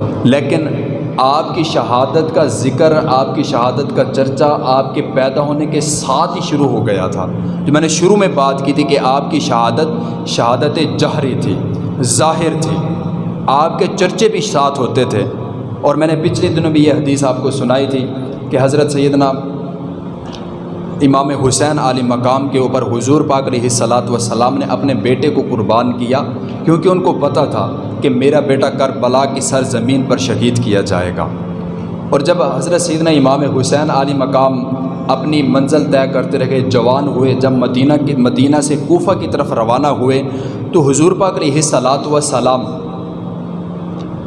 لیکن آپ کی شہادت کا ذکر، آپ کی شہادت کا چرچا آپ کے پیدا ہونے کے ساتھ ہی شروع ہو گیا تھا۔ جو میں نے شروع میں بات کی تھی کہ آپ کی شہادت شہادت جہری تھی، ظاہر تھی۔ آپ کے چرچے بھی ساتھ ہوتے تھے۔ اور میں نے پچھلے دنوں بھی یہ حدیث آپ کو سنائی تھی کہ حضرت سیدنا امام حسین علی مقام کے اوپر حضور پاک علیہ صلاۃ وسلام نے اپنے بیٹے کو قربان کیا، کیونکہ ان کو پتہ تھا کہ میرا بیٹا کربلا کی سر زمین پر شہید کیا جائے گا۔ اور جب حضرت سیدنا امام حسین علی مقام اپنی منزل طے کرتے رہے، جوان ہوئے، جب مدینہ کی مدینہ سے کوفہ کی طرف روانہ ہوئے، تو حضور پاک علیہ صلاۃ وسلام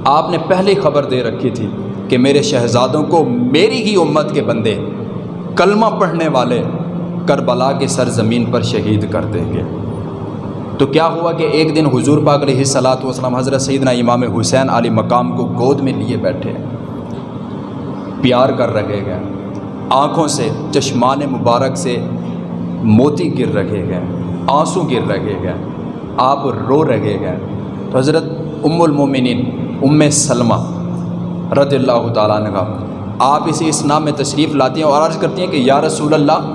آپ نے پہلے خبر دے رکھی تھی کہ میرے شہزادوں کو میری ہی امت کے بندے، کلمہ پڑھنے والے کربلا کے سر زمین پر شہید کر دیں گے۔ تو کیا ہوا کہ ایک دن حضور پاک علیہ صلاۃ وسلم حضرت سیدنا امام حسین علی مقام کو گود میں لیے بیٹھے پیار کر رکھے گئے آنکھوں سے چشمان مبارک سے موتی گر رکھے گئے آنسو گر رکھے گئے آپ رو رکھے گئے تو حضرت ام المومنین، ام سلمہ رضی اللہ تعالیٰ عنہ، آپ اسی اس نام میں تشریف لاتی ہیں اور عرض کرتی ہیں کہ یا رسول اللہ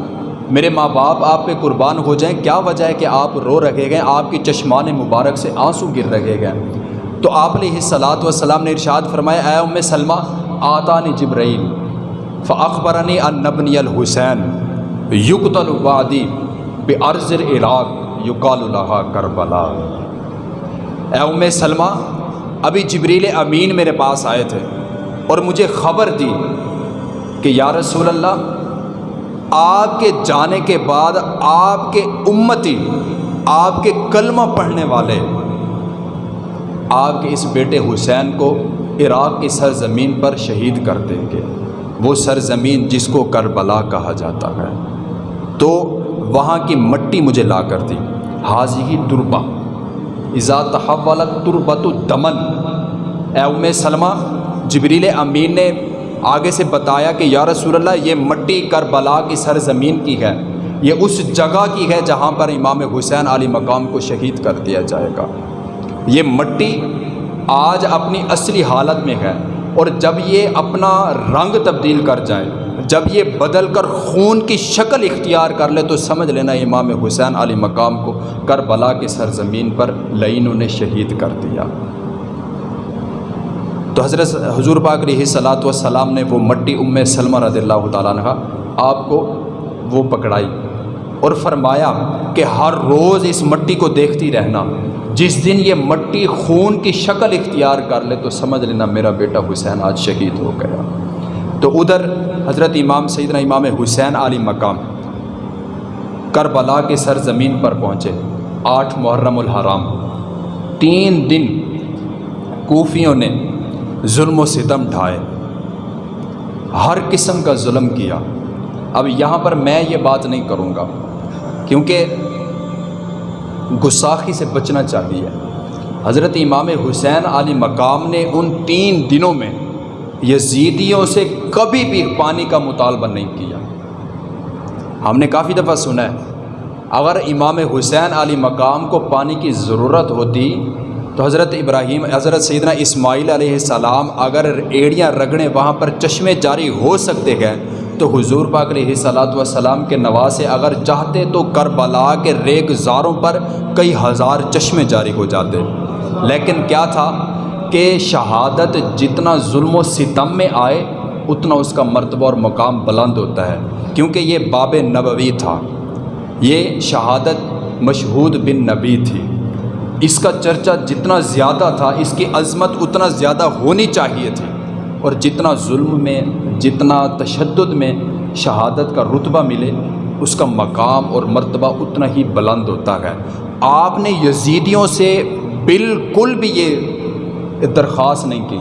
میرے ماں باپ، آپ پہ قربان ہو جائیں، کیا وجہ ہے کہ آپ رو رکھے گئے آپ کی چشمان مبارک سے آنسو گر رکھے گئے تو آپ علیہ صلاۃ والسلام نے ارشاد فرمایا، اے ام سلمہ، آتانی جبرائیل، فاخبرنی ان نبنی الحسین یقت الوادی بے عرض العراق، یقال الحا کربلا۔ اے ام سلمہ، ابھی جبریل امین میرے پاس آئے تھے اور مجھے خبر دی کہ یا رسول اللہ آپ کے جانے کے بعد آپ کے امتی، آپ کے کلمہ پڑھنے والے، آپ کے اس بیٹے حسین کو عراق کی سرزمین پر شہید کر دیں گے۔ وہ سرزمین جس کو کربلا کہا جاتا ہے۔ تو وہاں کی مٹی مجھے لا کر دی۔ حاضی تربا ازا تحولت تربت دمن اے ام سلمہ، جبریل امین نے آگے سے بتایا کہ یا رسول اللہ، یہ مٹی کربلا کی سرزمین کی ہے۔ یہ اس جگہ کی ہے جہاں پر امام حسین علی مقام کو شہید کر دیا جائے گا۔ یہ مٹی آج اپنی اصلی حالت میں ہے اور جب یہ اپنا رنگ تبدیل کر جائے، جب یہ بدل کر خون کی شکل اختیار کر لے، تو سمجھ لینا امام حسین علی مقام کو کربلا کی سرزمین پر لینوں نے شہید کر دیا۔ تو حضرت حضور پاک علیہ صلاۃ والسلام نے وہ مٹی ام سلمہ رضی اللہ تعالیٰ عنہ آپ کو وہ پکڑائی اور فرمایا کہ ہر روز اس مٹی کو دیکھتی رہنا۔ جس دن یہ مٹی خون کی شکل اختیار کر لے تو سمجھ لینا میرا بیٹا حسین آج شہید ہو گیا۔ تو ادھر حضرت امام سیدنا امام حسین علی مقام کربلا کے سرزمین پر پہنچے۔ آٹھ محرم الحرام۔ تین دن کوفیوں نے ظلم و ستم ڈھائے۔ ہر قسم کا ظلم کیا۔ اب یہاں پر میں یہ بات نہیں کروں گا، کیونکہ گساخی سے بچنا چاہیے۔ حضرت امام حسین علی مقام نے ان تین دنوں میں یزیدیوں سے کبھی بھی پانی کا مطالبہ نہیں کیا۔ ہم نے کافی دفعہ سنا ہے، اگر امام حسین علی مقام کو پانی کی ضرورت ہوتی تو حضرت ابراہیم، حضرت سیدنا اسماعیل علیہ السلام اگر ایڑیاں رگڑیں وہاں پر چشمے جاری ہو سکتے ہیں، تو حضور پاک علیہ صلاۃ والسلام کے نواسے اگر چاہتے تو کربلا کے ریگ زاروں پر کئی ہزار چشمے جاری ہو جاتے۔ لیکن کیا تھا کہ شہادت جتنا ظلم و ستم میں آئے، اتنا اس کا مرتبہ اور مقام بلند ہوتا ہے، کیونکہ یہ باب نبوی تھا۔ یہ شہادت مشہود بن نبی تھی۔ اس کا چرچا جتنا زیادہ تھا، اس کی عظمت اتنا زیادہ ہونی چاہیے تھی۔ اور جتنا ظلم میں، جتنا تشدد میں شہادت کا رتبہ ملے، اس کا مقام اور مرتبہ اتنا ہی بلند ہوتا ہے۔ آپ نے یزیدیوں سے بالکل بھی یہ درخواست نہیں کی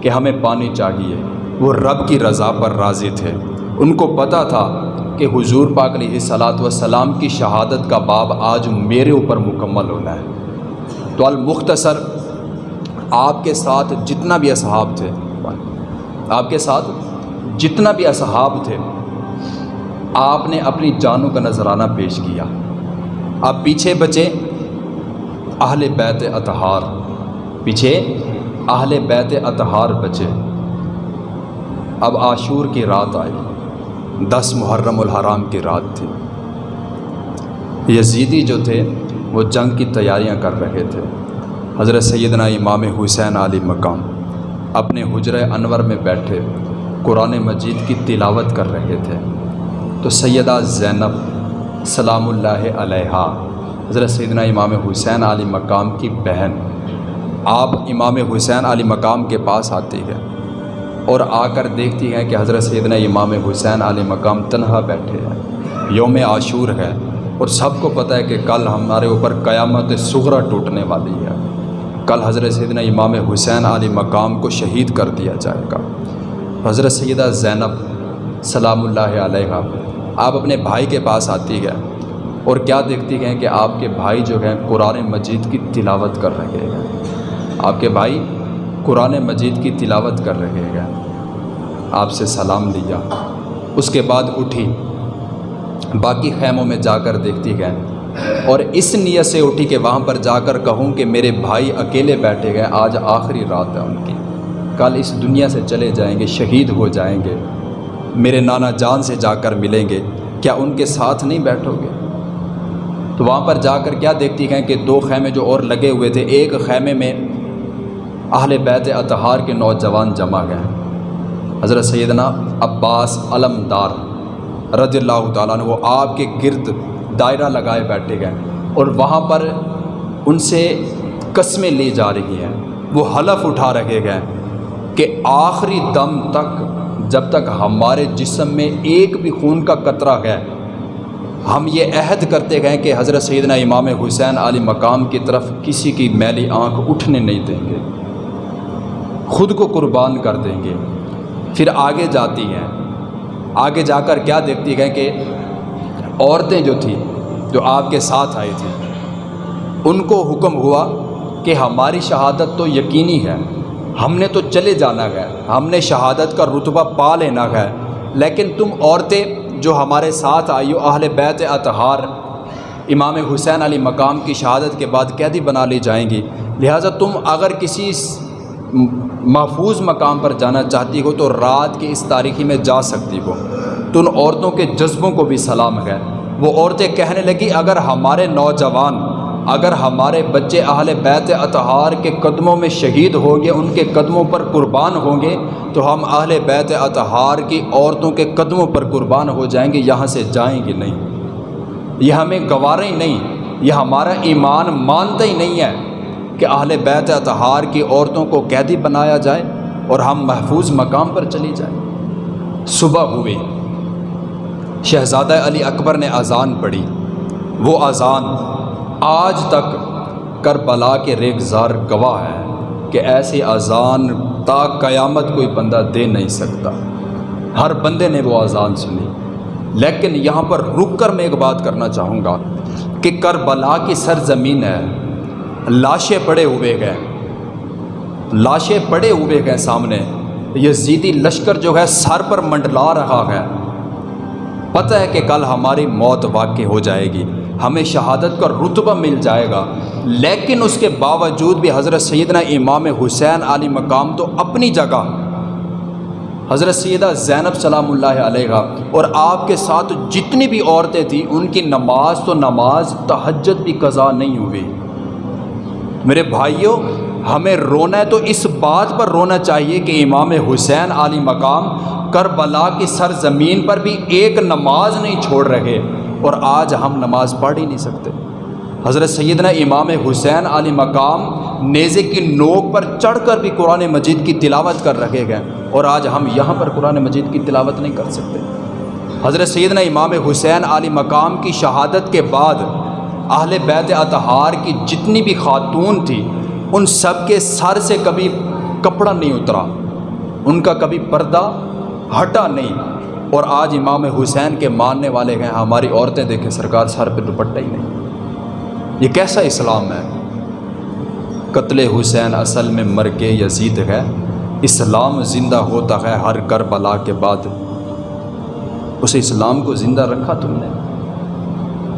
کہ ہمیں پانی چاہیے۔ وہ رب کی رضا پر راضی تھے۔ ان کو پتہ تھا کہ حضور پاک علیہ صلاۃ وسلام کی شہادت کا باب آج میرے اوپر مکمل ہونا ہے۔ تو المختصر آپ کے ساتھ جتنا بھی اصحاب تھے، آپ کے ساتھ جتنا بھی اصحاب تھے، آپ نے اپنی جانوں کا نذرانہ پیش کیا۔ آپ پیچھے بچے اہل بیت اطہار۔ پیچھے اہل بیت اطہار بچے اب عاشور کی رات آئی۔ دس محرم الحرام کی رات تھی۔ یزیدی جو تھے وہ جنگ کی تیاریاں کر رہے تھے۔ حضرت سیدنا امام حسین علی مقام اپنے حجر انور میں بیٹھے قرآن مجید کی تلاوت کر رہے تھے۔ تو سیدہ زینب سلام اللہ علیہ حضرت سیدنا امام حسین علی مقام کی بہن، آپ امام حسین علی مقام کے پاس آتی ہے اور آ کر دیکھتی ہیں کہ حضرت سیدنا امام حسین علی مقام تنہا بیٹھے ہیں۔ یوم عاشور ہے اور سب کو پتہ ہے کہ کل ہمارے اوپر قیامت سغرا ٹوٹنے والی ہے۔ کل حضرت سیدنا امام حسین علی مقام کو شہید کر دیا جائے گا۔ حضرت سیدہ زینب سلام اللہ علیہ آپ اپنے بھائی کے پاس آتی ہے اور کیا دیکھتی ہیں کہ آپ کے بھائی جو ہیں قرآن مجید کی تلاوت کر رہے ہیں۔ آپ کے بھائی قرآن مجید کی تلاوت کر رہے ہیں۔ آپ سے سلام لیا۔ اس کے بعد اٹھی۔ باقی خیموں میں جا کر دیکھتی گئے اور اس نیت سے اٹھی کہ وہاں پر جا کر کہوں کہ میرے بھائی اکیلے بیٹھے گئے، آج آخری رات ہے ان کی۔ کل اس دنیا سے چلے جائیں گے، شہید ہو جائیں گے۔ میرے نانا جان سے جا کر ملیں گے۔ کیا ان کے ساتھ نہیں بیٹھو گے؟ تو وہاں پر جا کر کیا دیکھتی ہیں کہ دو خیمے جو اور لگے ہوئے تھے، ایک خیمے میں اہل بیت اطہار کے نوجوان جمع گئے۔ حضرت سیدنا عباس علمدار رضی اللہ تعالیٰ نے وہ آپ کے گرد دائرہ لگائے بیٹھے گئے اور وہاں پر ان سے قسمیں لی جا رہی ہیں۔ وہ حلف اٹھا رکھے گئے کہ آخری دم تک جب تک ہمارے جسم میں ایک بھی خون کا قطرہ ہے، ہم یہ عہد کرتے گئے کہ حضرت سیدنا امام حسین علی مقام کی طرف کسی کی میلی آنکھ اٹھنے نہیں دیں گے۔ خود کو قربان کر دیں گے۔ پھر آگے جاتی ہیں۔ آگے جا کر کیا دیکھتی گئے کہ عورتیں جو تھیں، جو آپ کے ساتھ آئی تھیں، ان کو حکم ہوا کہ ہماری شہادت تو یقینی ہے، ہم نے تو چلے جانا ہے، ہم نے شہادت کا رتبہ پا لینا ہے، لیکن تم عورتیں جو ہمارے ساتھ آئی ہو، اہل بیت اطہار، امام حسین علی مقام کی شہادت کے بعد قیدی بنا لی جائیں گی، لہٰذا تم اگر کسی محفوظ مقام پر جانا چاہتی ہو تو رات کی اس تاریخی میں جا سکتی ہو۔ تو ان عورتوں کے جذبوں کو بھی سلام ہے۔ وہ عورتیں کہنے لگی، اگر ہمارے نوجوان، اگر ہمارے بچے اہل بیت اطہار کے قدموں میں شہید ہوں گے، ان کے قدموں پر قربان ہوں گے، تو ہم اہل بیت اطہار کی عورتوں کے قدموں پر قربان ہو جائیں گے، یہاں سے جائیں گے نہیں۔ یہ ہمیں گوارے ہی نہیں، یہ ہمارا ایمان مانتا ہی نہیں ہے۔ کہ اہل بیت اطہار کی عورتوں کو قیدی بنایا جائے اور ہم محفوظ مقام پر چلی جائیں۔ صبح ہوئی شہزادہ علی اکبر نے اذان پڑھی۔ وہ اذان آج تک کربلا کے ریگزار گواہ ہے کہ ایسی اذان تا قیامت کوئی بندہ دے نہیں سکتا۔ ہر بندے نے وہ اذان سنی۔ لیکن یہاں پر رک کر میں ایک بات کرنا چاہوں گا کہ کربلا کی سرزمین ہے۔ لاشیں پڑے ہوئے گئے لاشیں پڑے ہوئے گئے سامنے۔ یہ زیدی لشکر جو ہے سر پر منڈلا رہا ہے۔ پتہ ہے کہ کل ہماری موت واقع ہو جائے گی۔ ہمیں شہادت کا رتبہ مل جائے گا۔ لیکن اس کے باوجود بھی حضرت سیدنا امام حسین علی مقام تو اپنی جگہ۔ حضرت سیدہ زینب سلام اللہ علیہ اور آپ کے ساتھ جتنی بھی عورتیں تھیں، ان کی نماز تو نماز، تہجد بھی قضا نہیں ہوئی۔ میرے بھائیوں ہمیں رونا ہے تو اس بات پر رونا چاہیے کہ امام حسین علی مقام کربلا کی سرزمین پر بھی ایک نماز نہیں چھوڑ رہے اور آج ہم نماز پڑھ ہی نہیں سکتے۔ حضرت سیدنا امام حسین علی مقام نیزے کی نوک پر چڑھ کر بھی قرآن مجید کی تلاوت کر رکھے گئے اور آج ہم یہاں پر قرآن مجید کی تلاوت نہیں کر سکتے۔ حضرت سیدنا امام حسین علی مقام کی شہادت کے بعد اہل بیت اطہار کی جتنی بھی خاتون تھی، ان سب کے سر سے کبھی کپڑا نہیں اترا، ان کا کبھی پردہ ہٹا نہیں۔ اور آج امام حسین کے ماننے والے ہیں، ہماری عورتیں دیکھیں، سرکار سر پہ دوپٹہ ہی نہیں۔ یہ کیسا اسلام ہے؟ قتل حسین اصل میں مر کے یزید ہے، اسلام زندہ ہوتا ہے، ہر کربلا کے بعد۔ اس اسلام کو زندہ رکھا تم نے؟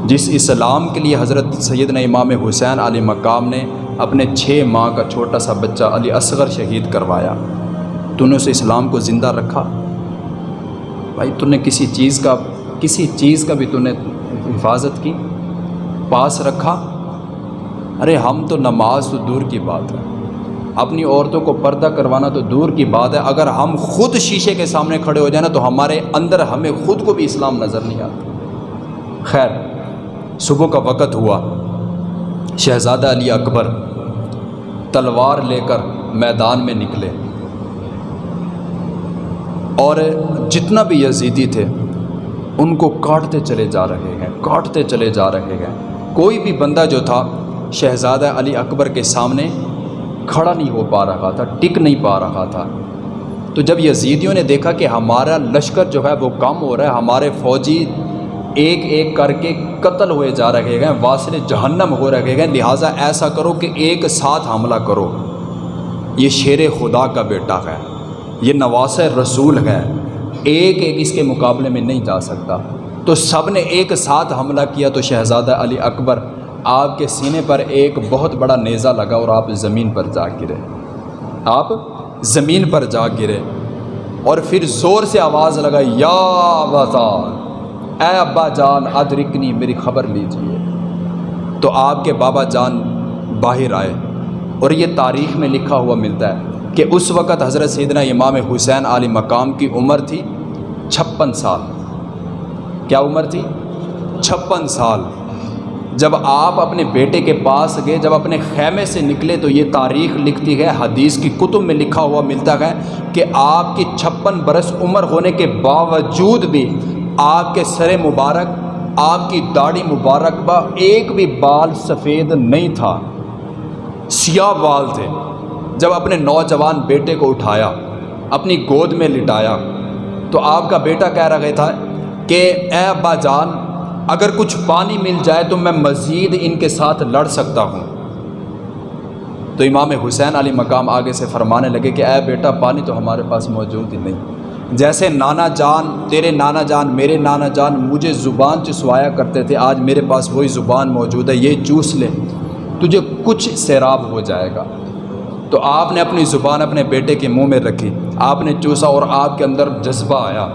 جس اسلام کے لیے حضرت سیدنا امام حسین علی مقام نے اپنے چھ ماہ کا چھوٹا سا بچہ علی اصغر شہید کروایا۔ تو نے اسے اسلام کو زندہ رکھا؟ بھائی، تو نے کسی چیز کا، کسی چیز کا بھی تو نے حفاظت کی؟ پاس رکھا؟ ارے، ہم تو نماز تو دور کی بات ہے۔ اپنی عورتوں کو پردہ کروانا تو دور کی بات ہے۔ اگر ہم خود شیشے کے سامنے کھڑے ہو جائیں نا، تو ہمارے اندر ہمیں خود کو بھی اسلام نظر نہیں آتا۔ خیر صبح کا وقت ہوا۔ شہزادہ علی اکبر تلوار لے کر میدان میں نکلے۔ اور جتنا بھی یزیدی تھے، ان کو کاٹتے چلے جا رہے ہیں، کاٹتے چلے جا رہے ہیں۔ کوئی بھی بندہ جو تھا، شہزادہ علی اکبر کے سامنے کھڑا نہیں ہو پا رہا تھا، ٹک نہیں پا رہا تھا۔ تو جب یزیدیوں نے دیکھا کہ ہمارا لشکر جو ہے وہ کم ہو رہا ہے، ہمارے فوجی ایک ایک کر کے قتل ہوئے جا رہے ہیں، واصل جہنم ہو رہے ہیں۔ لہٰذا ایسا کرو کہ ایک ساتھ حملہ کرو۔ یہ شیر خدا کا بیٹا ہے۔ یہ نواس رسول ہے۔ ایک ایک اس کے مقابلے میں نہیں جا سکتا۔ تو سب نے ایک ساتھ حملہ کیا تو شہزادہ علی اکبر، آپ کے سینے پر ایک بہت بڑا نیزہ لگا اور آپ زمین پر جا گرے۔ آپ زمین پر جا گرے۔ اور پھر زور سے آواز لگائی، یا بازار اے ابا جان، ادرکنی میری خبر لیجیے۔ تو آپ کے بابا جان باہر آئے اور یہ تاریخ میں لکھا ہوا ملتا ہے کہ اس وقت حضرت سیدنا امام حسین علی مقام کی عمر تھی چھپن سال۔ کیا عمر تھی؟ چھپن سال۔ جب آپ اپنے بیٹے کے پاس گئے، جب اپنے خیمے سے نکلے، تو یہ تاریخ لکھتی ہے، حدیث کی کتب میں لکھا ہوا ملتا ہے کہ آپ کی چھپن برس عمر ہونے کے باوجود بھی آپ کے سر مبارک، آپ کی داڑھی مبارک با ایک بھی بال سفید نہیں تھا۔ سیاہ بال تھے۔ جب اپنے نوجوان بیٹے کو اٹھایا، اپنی گود میں لٹایا، تو آپ کا بیٹا کہہ رہا تھا کہ، اے ابا جان، اگر کچھ پانی مل جائے تو میں مزید ان کے ساتھ لڑ سکتا ہوں. تو امام حسین علی مقام آگے سے فرمانے لگے کہ، اے بیٹا، پانی تو ہمارے پاس موجود ہی نہیں۔ جیسے نانا جان، تیرے نانا جان، میرے نانا جان مجھے زبان چسوایا کرتے تھے، آج میرے پاس وہی زبان موجود ہے، یہ چوس لے، تجھے کچھ سیراب ہو جائے گا۔ تو آپ نے اپنی زبان اپنے بیٹے کے منہ میں رکھی، آپ نے چوسا اور آپ کے اندر جذبہ آیا۔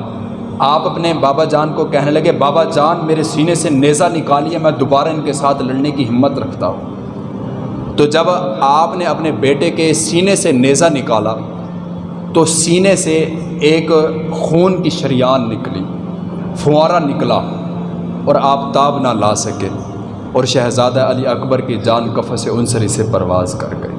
آپ اپنے بابا جان کو کہنے لگے، بابا جان، میرے سینے سے نیزہ نکالیے، میں دوبارہ ان کے ساتھ لڑنے کی ہمت رکھتا ہوں۔ تو جب آپ نے اپنے بیٹے کے سینے سے نیزہ نکالا تو سینے سے ایک خون کی شریان نکلی، فوارہ نکلا اور آپ تاب نہ لا سکے اور شہزادہ علی اکبر کی جان کف سے عنصری سے پرواز کر گئے۔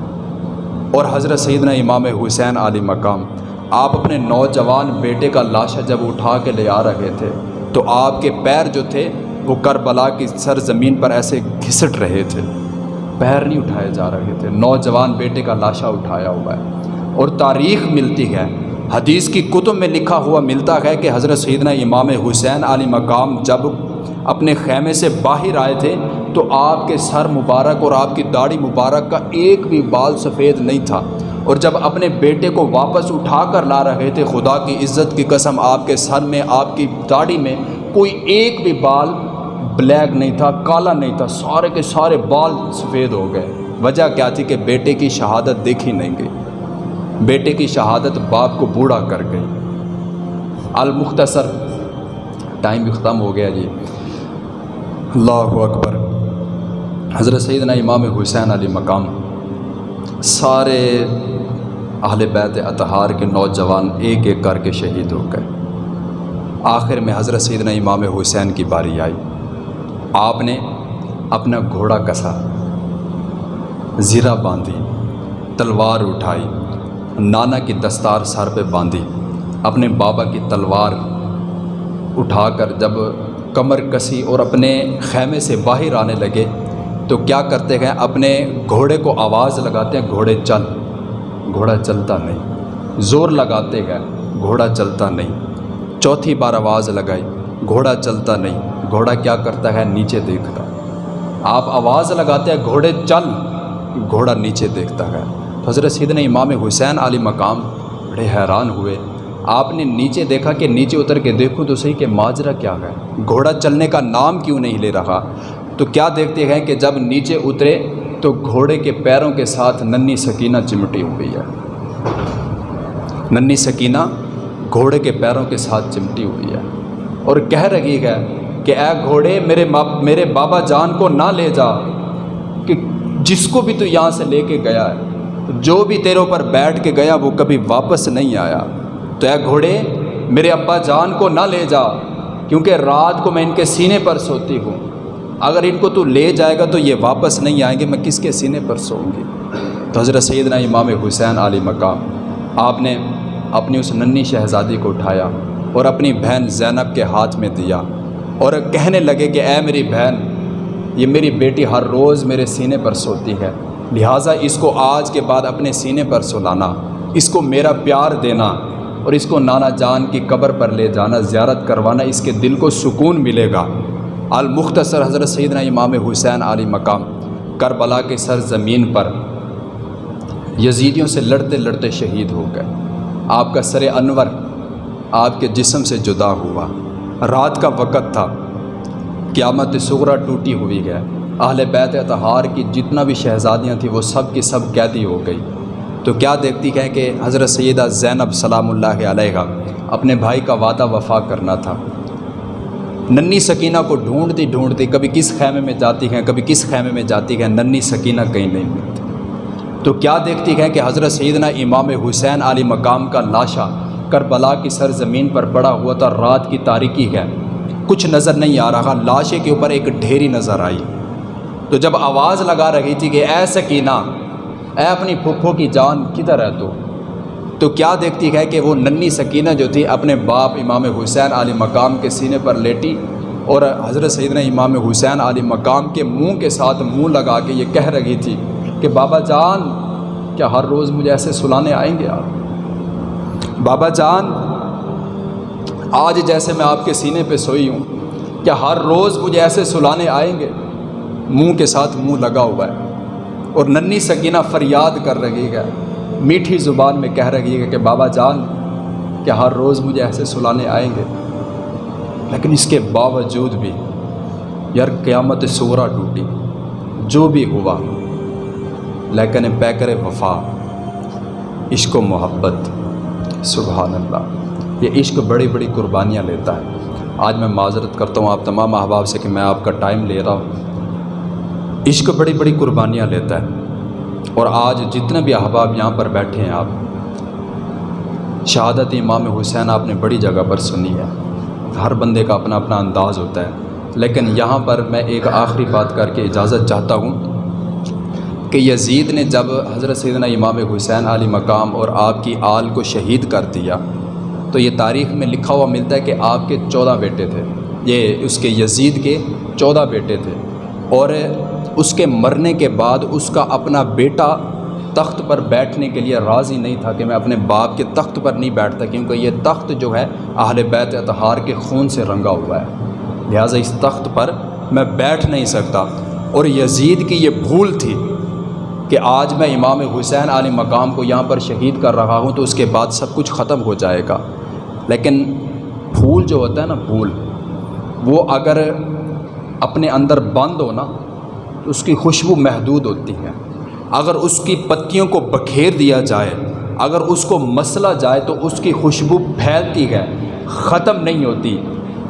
اور حضرت سیدنا امام حسین علی مقام، آپ اپنے نوجوان بیٹے کا لاشا جب اٹھا کے لے آ رہے تھے، تو آپ کے پیر جو تھے، وہ کربلا کی سر زمین پر ایسے گھسٹ رہے تھے۔ پیر نہیں اٹھائے جا رہے تھے، نوجوان بیٹے کا لاشا اٹھایا ہوا ہے۔ اور تاریخ ملتی ہے۔ حدیث کی کتب میں لکھا ہوا ملتا ہے کہ حضرت سیدنا امام حسین علی مقام جب اپنے خیمے سے باہر آئے تھے تو آپ کے سر مبارک اور آپ کی داڑھی مبارک کا ایک بھی بال سفید نہیں تھا۔ اور جب اپنے بیٹے کو واپس اٹھا کر لا رہے تھے، خدا کی عزت کی قسم آپ کے سر میں، آپ کی داڑھی میں کوئی ایک بھی بال بلیک نہیں تھا، کالا نہیں تھا، سارے کے سارے بال سفید ہو گئے۔ وجہ کیا تھی کہ بیٹے کی شہادت دیکھی نہیں گئی۔ بیٹے کی شہادت باپ کو بوڑھا کر گئی۔ المختصر ٹائم بھی ختم ہو گیا جی۔ اللہ اکبر۔ حضرت سیدنا امام حسین علی مقام۔ سارے اہل بیت اطہار کے نوجوان ایک ایک کر کے شہید ہو گئے۔ آخر میں حضرت سیدنا امام حسین کی باری آئی۔ آپ نے اپنا گھوڑا کسا، زیرہ باندھی، تلوار اٹھائی۔ نانا کی دستار سر پہ باندھی، اپنے بابا کی تلوار اٹھا کر جب کمر کسی اور اپنے خیمے سے باہر آنے لگے، تو کیا کرتے ہیں؟ اپنے گھوڑے کو آواز لگاتے ہیں، گھوڑے چل، گھوڑا چلتا نہیں۔ زور لگاتے گئے گھوڑا چلتا نہیں۔ چوتھی بار آواز لگائی، گھوڑا چلتا نہیں۔ گھوڑا کیا کرتا ہے؟ نیچے دیکھتا۔ آپ آواز لگاتے ہیں، گھوڑے چل، گھوڑا نیچے دیکھتا ہے۔ حضرت سیدنا امام حسین علی مقام بڑے حیران ہوئے۔ آپ نے نیچے دیکھا کہ نیچے اتر کے دیکھوں تو صحیح کہ ماجرا کیا ہے۔ گھوڑا چلنے کا نام کیوں نہیں لے رہا؟ تو کیا دیکھتے ہیں کہ جب نیچے اترے تو گھوڑے کے پیروں کے ساتھ ننی سکینہ چمٹی ہوئی ہے۔ ننی سکینہ گھوڑے کے پیروں کے ساتھ چمٹی ہوئی ہے۔ اور کہہ رہی ہے کہ اے گھوڑے، میرے میرے بابا جان کو نہ لے جا، کہ جس کو بھی تو یہاں سے لے کے گیا ہے۔ جو بھی تیروں پر بیٹھ کے گیا وہ کبھی واپس نہیں آیا۔ تو اے گھوڑے، میرے ابا جان کو نہ لے جا، کیونکہ رات کو میں ان کے سینے پر سوتی ہوں۔ اگر ان کو تو لے جائے گا تو یہ واپس نہیں آئیں گے، میں کس کے سینے پر سوؤں گی؟ تو حضرت سیدنا امام حسین علی مقام، آپ نے اپنی اس ننی شہزادی کو اٹھایا اور اپنی بہن زینب کے ہاتھ میں دیا اور کہنے لگے کہ اے میری بہن، یہ میری بیٹی ہر روز میرے سینے پر سوتی ہے۔ لہٰذا اس کو آج کے بعد اپنے سینے پر سلانا، اس کو میرا پیار دینا اور اس کو نانا جان کی قبر پر لے جانا، زیارت کروانا، اس کے دل کو سکون ملے گا۔ المختصر حضرت سیدنا امام حسین علی مقام، کربلا کے سر زمین پر۔ یزیدیوں سے لڑتے لڑتے شہید ہو گئے۔ آپ کا سر انور آپ کے جسم سے جدا ہوا۔ رات کا وقت تھا۔ قیامت سغرا ٹوٹی ہوئی ہے۔ اہل بیت اتہار کی جتنا بھی شہزادیاں تھیں وہ سب کی سب قیدی ہو گئی۔ تو کیا دیکھتی ہے کہ حضرت سیدہ زینب سلام اللہ علیہ اپنے بھائی کا وعدہ وفا کرنا تھا۔ ننی سکینہ کو ڈھونڈتی ڈھونڈتی کبھی کس خیمے میں جاتی ہیں، کبھی کس خیمے میں جاتی ہیں، ننی سکینہ کہیں نہیں ملتی۔ تو کیا دیکھتی ہے کہ حضرت سیدنا امام حسین علی مقام کا لاشا کربلا کی سر زمین پر پڑا ہوا تھا، رات کی تاریکی ہے۔ کچھ نظر نہیں آ رہا، لاشے کے اوپر ایک ڈھیری نظر آئی۔ تو جب آواز لگا رہی تھی کہ اے سکینہ، اے اپنی پھپھو کی جان کدھر ہے تو؟ تو کیا دیکھتی ہے کہ وہ ننی سکینہ جو تھی اپنے باپ امام حسین علی مقام کے سینے پر لیٹی اور حضرت سیدنا امام حسین علی مقام کے منہ کے ساتھ منہ لگا کے یہ کہہ رہی تھی کہ بابا جان، کیا ہر روز مجھے ایسے سلانے آئیں گے آپ؟ بابا جان، آج جیسے میں آپ کے سینے پہ سوئی ہوں، کیا ہر روز مجھے ایسے سلانے آئیں گے؟ منہ کے ساتھ منہ لگا ہوا ہے اور ننی سکینہ فریاد کر رہی ہے۔ میٹھی زبان میں کہہ رہی ہے کہ بابا جان، کیا ہر روز مجھے ایسے سلانے آئیں گے؟ لیکن اس کے باوجود بھی یار قیامت سورا ٹوٹی، جو بھی ہوا۔ لیکن پیکر وفا، عشق و محبت، سبحان اللہ۔ یہ عشق بڑی بڑی قربانیاں لیتا ہے۔ آج میں معذرت کرتا ہوں آپ تمام احباب سے کہ میں آپ کا ٹائم لے رہا ہوں۔ عشق بڑی بڑی قربانیاں لیتا ہے۔ اور آج جتنے بھی احباب یہاں پر بیٹھے ہیں آپ، شہادت امام حسین آپ نے بڑی جگہ پر سنی ہے۔ ہر بندے کا اپنا اپنا انداز ہوتا ہے۔ لیکن یہاں پر میں ایک آخری بات کر کے اجازت چاہتا ہوں کہ یزید نے جب حضرت سیدنا امام حسین علی مقام اور آپ کی آل کو شہید کر دیا، تو یہ تاریخ میں لکھا ہوا ملتا ہے کہ آپ کے چودہ بیٹے تھے۔ یہ اس کے یزید کے چودہ بیٹے تھے۔ اور اس کے مرنے کے بعد اس کا اپنا بیٹا تخت پر بیٹھنے کے لیے راضی نہیں تھا کہ میں اپنے باپ کے تخت پر نہیں بیٹھتا، کیونکہ یہ تخت جو ہے اہل بیت اتحار کے خون سے رنگا ہوا ہے۔ لہٰذا اس تخت پر میں بیٹھ نہیں سکتا۔ اور یزید کی یہ بھول تھی کہ آج میں امام حسین علی مقام کو یہاں پر شہید کر رہا ہوں تو اس کے بعد سب کچھ ختم ہو جائے گا۔ لیکن پھول جو ہوتا ہے نا پھول وہ اگر اپنے اندر بند ہو نا تو اس کی خوشبو محدود ہوتی ہے۔ اگر اس کی پتیوں کو بکھیر دیا جائے، اگر اس کو مسلا جائے تو اس کی خوشبو پھیلتی ہے، ختم نہیں ہوتی۔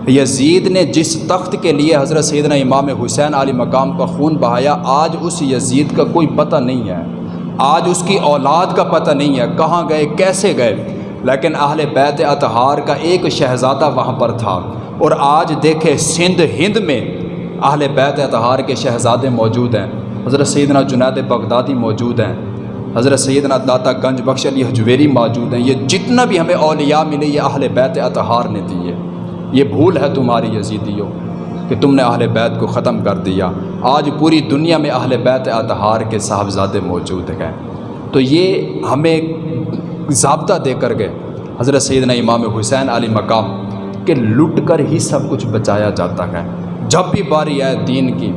یزید نے جس تخت کے لیے حضرت سیدنا امام حسین علی مقام کا خون بہایا، آج اس یزید کا کوئی پتہ نہیں ہے۔ آج اس کی اولاد کا پتہ نہیں ہے، کہاں گئے، کیسے گئے۔ لیکن اہل بیت اتحار کا ایک شہزادہ وہاں پر تھا۔ اور آج دیکھے، سندھ ہند میں اہل بیت اتحار کے شہزادے موجود ہیں۔ حضرت سیدنا جنید بغدادی موجود ہیں۔ حضرت سیدنا داتا گنج بخش علی حجویری موجود ہیں۔ یہ جتنا بھی ہمیں اولیاء ملے، یہ اہل بیت اتحار نے دیے یہ بھول ہے تمہاری یزیدیوں کہ تم نے اہل بیت کو ختم کر دیا۔ آج پوری دنیا میں اہل بیت اتحار کے صاحبزادے موجود ہیں۔ تو یہ ہمیں ضابطہ دے کر گئے۔ حضرت سیدنا امام حسین علی مقام کہ لٹ کر ہی سب کچھ بچایا جاتا ہے۔ جب بھی باری آئے دین کی،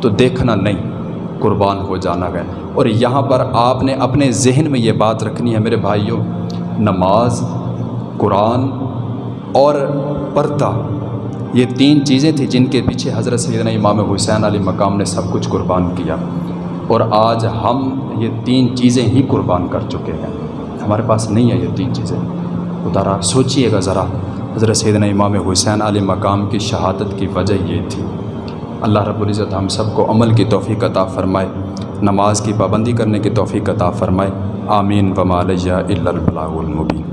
تو دیکھنا نہیں، قربان ہو جانا ہے۔ اور یہاں پر آپ نے اپنے ذہن میں یہ بات رکھنی ہے میرے بھائیوں، نماز، قرآن اور پردہ۔ یہ تین چیزیں تھیں جن کے پیچھے حضرت سیدنا امام حسین علی مقام نے سب کچھ قربان کیا۔ اور آج ہم یہ تین چیزیں ہی قربان کر چکے ہیں۔ ہمارے پاس نہیں ہے یہ تین چیزیں۔ اتارا سوچیے گا ذرا۔ حضرت سیدنا امام حسین علی مقام کی شہادت کی وجہ یہ تھی۔ اللہ رب العزت ہم سب کو عمل کی توفیق عطا فرمائے، نماز کی پابندی کرنے کی توفیق عطا فرمائے۔ آمین۔ ومالیہ البلاغ المبین۔